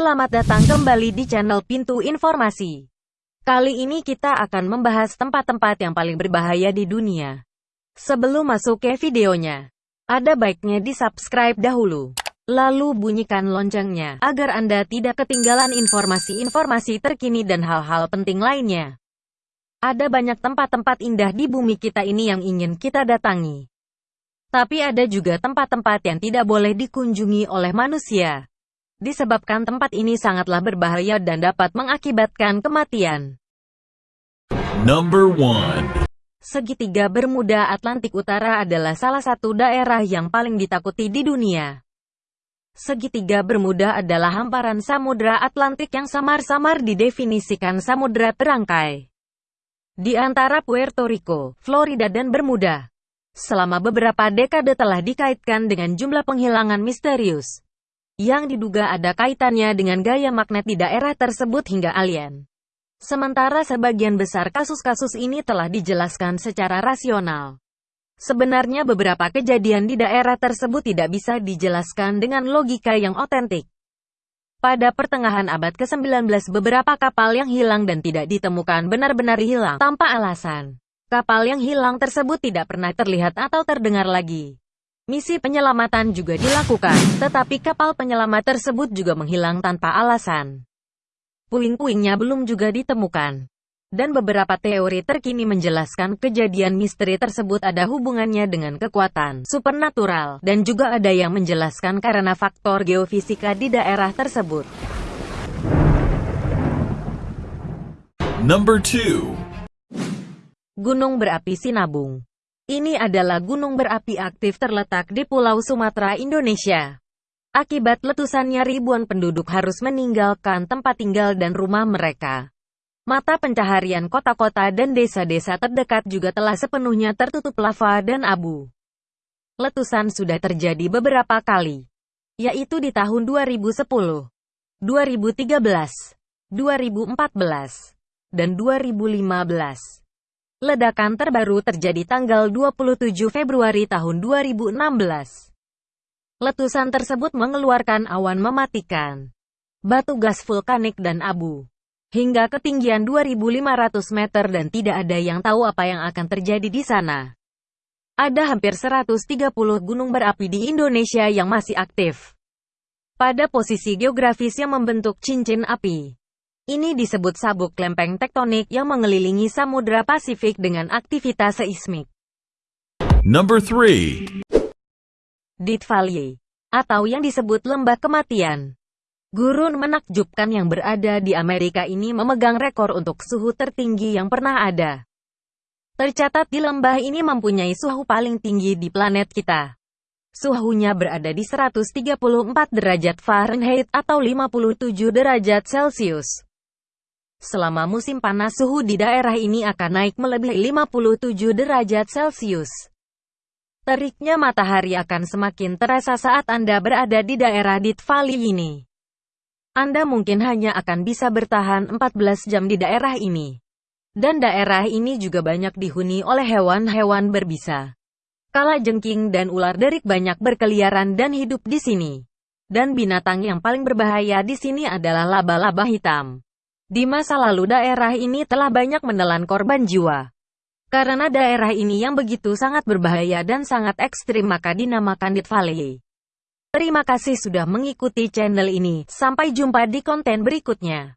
Selamat datang kembali di channel Pintu Informasi. Kali ini kita akan membahas tempat-tempat yang paling berbahaya di dunia. Sebelum masuk ke videonya, ada baiknya di-subscribe dahulu. Lalu bunyikan loncengnya, agar Anda tidak ketinggalan informasi-informasi terkini dan hal-hal penting lainnya. Ada banyak tempat-tempat indah di bumi kita ini yang ingin kita datangi. Tapi ada juga tempat-tempat yang tidak boleh dikunjungi oleh manusia disebabkan tempat ini sangatlah berbahaya dan dapat mengakibatkan kematian. Number 1. Segitiga Bermuda Atlantik Utara adalah salah satu daerah yang paling ditakuti di dunia. Segitiga Bermuda adalah hamparan samudra Atlantik yang samar-samar didefinisikan samudra terangkai. Di antara Puerto Rico, Florida dan Bermuda. Selama beberapa dekade telah dikaitkan dengan jumlah penghilangan misterius yang diduga ada kaitannya dengan gaya magnet di daerah tersebut hingga alien. Sementara sebagian besar kasus-kasus ini telah dijelaskan secara rasional. Sebenarnya beberapa kejadian di daerah tersebut tidak bisa dijelaskan dengan logika yang otentik. Pada pertengahan abad ke-19 beberapa kapal yang hilang dan tidak ditemukan benar-benar hilang tanpa alasan. Kapal yang hilang tersebut tidak pernah terlihat atau terdengar lagi. Misi penyelamatan juga dilakukan, tetapi kapal penyelamat tersebut juga menghilang tanpa alasan. Puing-puingnya belum juga ditemukan. Dan beberapa teori terkini menjelaskan kejadian misteri tersebut ada hubungannya dengan kekuatan supernatural, dan juga ada yang menjelaskan karena faktor geofisika di daerah tersebut. Number 2. Gunung berapi Sinabung ini adalah gunung berapi aktif terletak di Pulau Sumatera, Indonesia. Akibat letusannya ribuan penduduk harus meninggalkan tempat tinggal dan rumah mereka. Mata pencaharian kota-kota dan desa-desa terdekat juga telah sepenuhnya tertutup lava dan abu. Letusan sudah terjadi beberapa kali, yaitu di tahun 2010, 2013, 2014, dan 2015. Ledakan terbaru terjadi tanggal 27 Februari tahun 2016. Letusan tersebut mengeluarkan awan mematikan, batu gas vulkanik dan abu, hingga ketinggian 2.500 meter dan tidak ada yang tahu apa yang akan terjadi di sana. Ada hampir 130 gunung berapi di Indonesia yang masih aktif. Pada posisi geografis yang membentuk cincin api. Ini disebut sabuk lempeng tektonik yang mengelilingi Samudra Pasifik dengan aktivitas seismik. Number 3. Death Valley, atau yang disebut Lembah Kematian. Gurun menakjubkan yang berada di Amerika ini memegang rekor untuk suhu tertinggi yang pernah ada. Tercatat di lembah ini mempunyai suhu paling tinggi di planet kita. Suhunya berada di 134 derajat Fahrenheit atau 57 derajat Celcius. Selama musim panas suhu di daerah ini akan naik melebihi 57 derajat Celcius. Teriknya matahari akan semakin terasa saat Anda berada di daerah Death Valley ini. Anda mungkin hanya akan bisa bertahan 14 jam di daerah ini. Dan daerah ini juga banyak dihuni oleh hewan-hewan berbisa. Kala jengking dan ular derik banyak berkeliaran dan hidup di sini. Dan binatang yang paling berbahaya di sini adalah laba-laba hitam. Di masa lalu daerah ini telah banyak menelan korban jiwa. Karena daerah ini yang begitu sangat berbahaya dan sangat ekstrim maka dinamakan Death Valley. Terima kasih sudah mengikuti channel ini, sampai jumpa di konten berikutnya.